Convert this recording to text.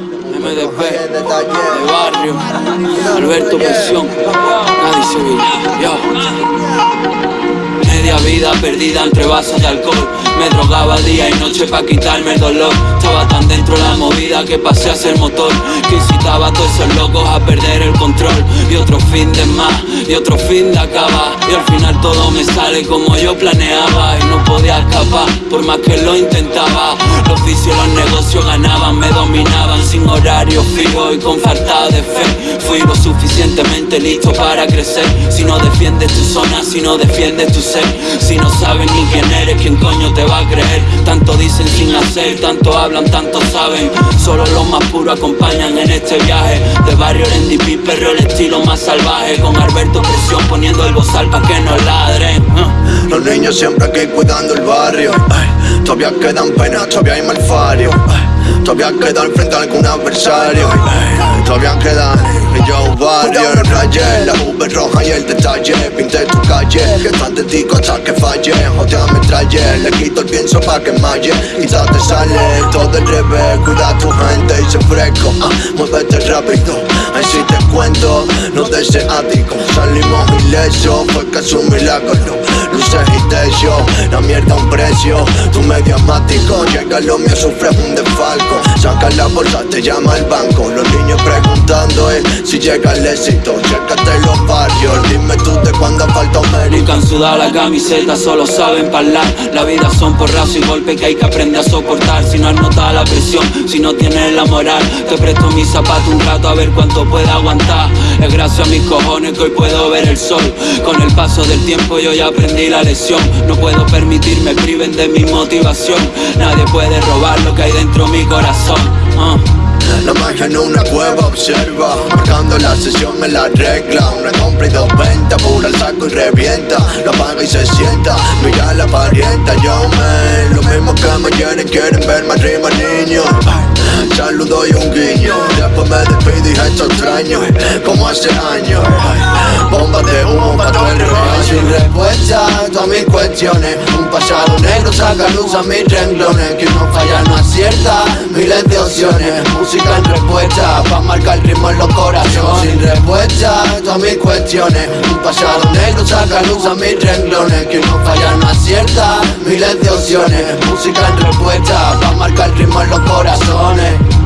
MDP, de barrio, Alberto Presión, nadie se yo. Media vida perdida entre vasos de alcohol. Me drogaba día y noche pa' quitarme el dolor. Estaba tan dentro la movida que pasé a ser motor. Que incitaba a todos esos locos a perder el control. Y otro fin de más, y otro fin de acabar. Y al final todo me sale como yo planeaba. Y no podía escapar, por más que lo intentaba Los vicios, los negocios ganaban, me dominaban Sin horario fijo y con falta de fe. Fui lo suficientemente listo para crecer. Si no defiendes tu zona, si no defiendes tu ser Si no sabes ni quién eres, quién coño te va a creer. Tanto dicen sin hacer, tanto hablan, tanto saben. Solo los más puros acompañan en este viaje. De barrio NDP, perro el estilo más salvaje. Con Alberto Presión poniendo el bozal pa' que no ladren Los niños siempre aquí cuidando el barrio. Todavía quedan penas, todavía hay malfario. Todavía queda al frente algún adversario. Todavía quedan y yo barrio el raye La V roja y el detalle. Pinté tu calle Que tan de hasta que falle. Jotea me traye Le quito el pienso pa' que malle. Quizás te sale todo el revés Cuida tu gente y se fresco. Ah, Muévete rápido Así te cuento No deseático. Salimos ilesos Fue casi un milagro Luces y La mierda un precio. Tu mediático Llega lo mío sufre un desfalco. Saca la bolsa, te llama el banco. Los niños preguntando eh, si llega el éxito. Chécate los barrios, dime tú de cuándo falta un mérito. Nunca sudado la camiseta, solo saben hablar. La vida son porrazos y golpes que hay que aprender a soportar. Si no has notado la presión, si no tienes la moral Te presto mis zapatos un rato a ver cuánto pueda aguantar. Es gracias a mis cojones que hoy puedo ver el sol. Con el paso del tiempo yo ya aprendí la lección No puedo permitirme priven de mi motivación. Nadie puede robar lo que hay dentro mi corazón. Uh. La magia en una cueva observa Marcando la sesión en la regla. Una compra y dos ventas Pura el saco y revienta. Lo apaga y se sienta Mira la parienta. Yo me Lo mismo que me quieren Quieren ver más rima niños Saludo y un guiño Después me despido y esto extraño. Como hace años Bomba de humo para todo el mis cuestiones. Un pasado negro saca luz a mis renglones. Que no falla no acierta Miles de opciones. Música en respuesta Pa' marcar el ritmo en los corazones. Sin respuesta todas mis cuestiones. Un pasado negro saca luz a mis renglones. Que no falla no acierta Miles de opciones. Música en respuesta Pa' marcar el ritmo en los corazones